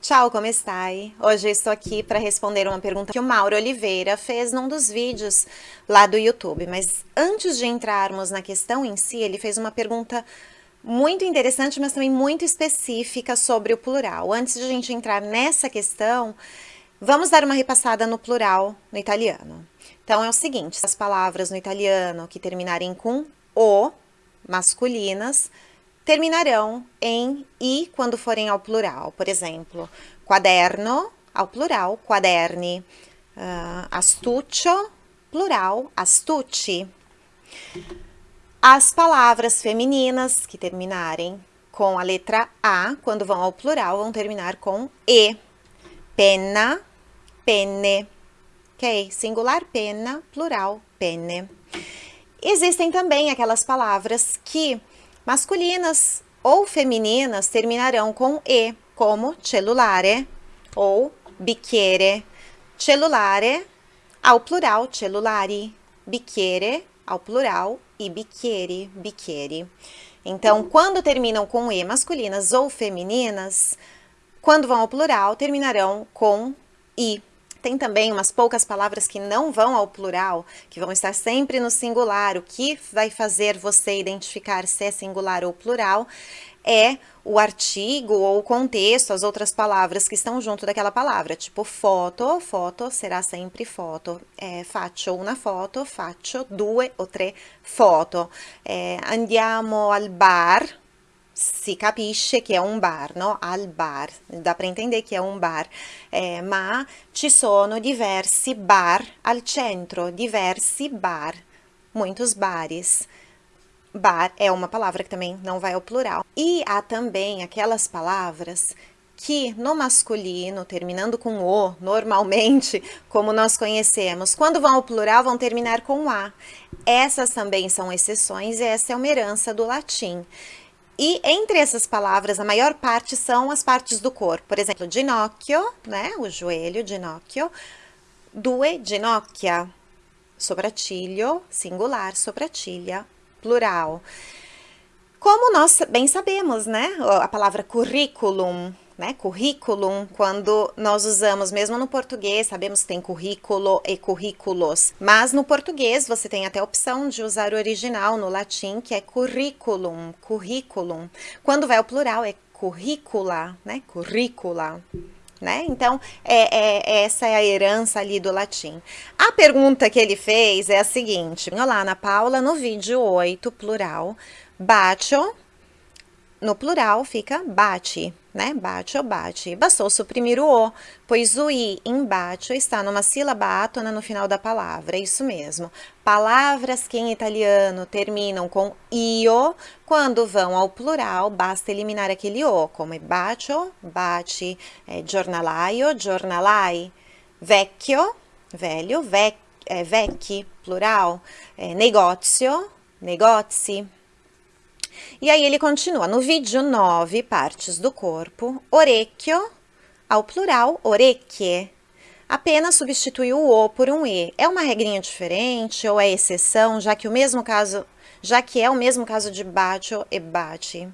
Ciao, como stai? Hoje estou aqui para responder uma pergunta que o Mauro Oliveira fez num dos vídeos lá do YouTube. Mas antes de entrarmos na questão em si, ele fez uma pergunta muito interessante, mas também muito específica sobre o plural. Antes de a gente entrar nessa questão, vamos dar uma repassada no plural no italiano. Então é o seguinte, as palavras no italiano que terminarem com o, masculinas, terminarão em i quando forem ao plural. Por exemplo, quaderno, ao plural, quaderni. Uh, astuccio, plural, astucci. As palavras femininas que terminarem com a letra A, quando vão ao plural, vão terminar com E. Penna, penne. Ok? Singular, penna, plural, penne. Existem também aquelas palavras que masculinas ou femininas terminarão com E, como cellulare ou bicchiere. Cellulare ao plural, cellulari. Bicchiere ao plural e bicchieri, bicchieri. Então, quando terminam com E masculinas ou femininas, quando vão ao plural, terminarão com I. Tem também umas poucas palavras que não vão ao plural, que vão estar sempre no singular. O que vai fazer você identificar se é singular ou plural é o artigo ou o contexto, as outras palavras que estão junto daquela palavra, tipo foto, foto será sempre foto, é, faccio una foto, faccio due o tre foto, é, andiamo al bar, si capisce che è un bar, no? Al bar, dá para entender que é um bar, eh, ma ci sono diversi bar al centro, diversi bar, muitos bares. Bar é uma palavra que também não vai ao plural. E há também aquelas palavras que no masculino, terminando com o, normalmente, como nós conhecemos, quando vão ao plural, vão terminar com a. Essas também são exceções e essa é uma herança do latim. E entre essas palavras, a maior parte são as partes do corpo. Por exemplo, ginocchio, né? O joelho, ginocchio. Due ginocchia. Sopracciglio, singular, sopracciglia, plural. Como nós bem sabemos, né? A palavra curriculum né, quando nós usamos, mesmo no português, sabemos que tem currículo e currículos, mas no português você tem até a opção de usar o original no latim, que é curriculum, curriculum. Quando vai ao plural é currícula, né, currícula. Né? Então, é, é, essa é a herança ali do latim. A pergunta que ele fez é a seguinte, olá Ana Paula, no vídeo 8, plural, bacio, no plural fica bate, né? Bate ou bate. Bastou suprimir o O, pois o I em bate está numa sílaba átona no final da palavra, é isso mesmo. Palavras que em italiano terminam com io, quando vão ao plural, basta eliminar aquele O, como é bacio, bate, é, giornalaio, giornalai, vecchio, velho, vec, é, vecchi, plural, é, negozio, negozi, e aí ele continua, no vídeo 9, partes do corpo, orecchio, ao plural, orecchie. Apenas substitui o O por um E. É uma regrinha diferente ou é exceção, já que o mesmo caso, já que é o mesmo caso de bacio e bate?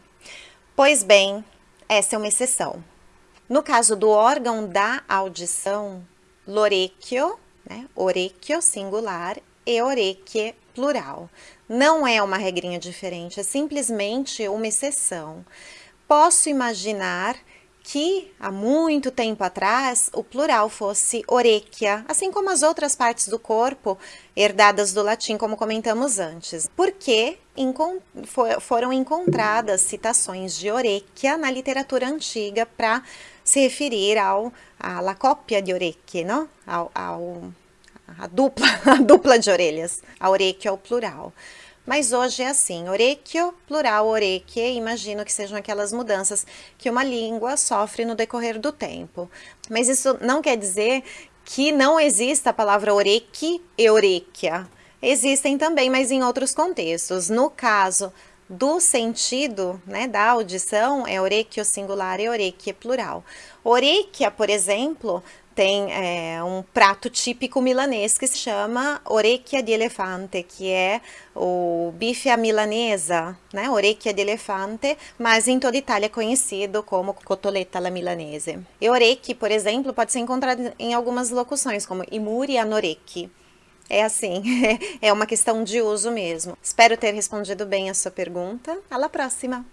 Pois bem, essa é uma exceção. No caso do órgão da audição, l'orecchio, né, orecchio singular e orecchie plural. Não é uma regrinha diferente, é simplesmente uma exceção. Posso imaginar que há muito tempo atrás o plural fosse orecchia, assim como as outras partes do corpo herdadas do latim, como comentamos antes, porque foram encontradas citações de orecchia na literatura antiga para se referir ao a la coppia de orecchie, não? Ao, ao a dupla, a dupla de orelhas, a orecchio é o plural. Mas hoje é assim, orecchio, plural, orecchie, imagino que sejam aquelas mudanças que uma língua sofre no decorrer do tempo. Mas isso não quer dizer que não exista a palavra orecchi e orecchia. Existem também, mas em outros contextos. No caso do sentido, né, da audição, é orecchio singular e orecchie plural. Orecchia, por exemplo, tem é, um prato típico milanês que se chama orecchia de elefante, que é o bife à milanesa, né? Orecchia de elefante, mas em toda a Itália é conhecido como cotoletta alla milanese. E orecchi, por exemplo, pode ser encontrado em algumas locuções, como i muri orecchi. É assim, é uma questão de uso mesmo. Espero ter respondido bem a sua pergunta. Alla próxima!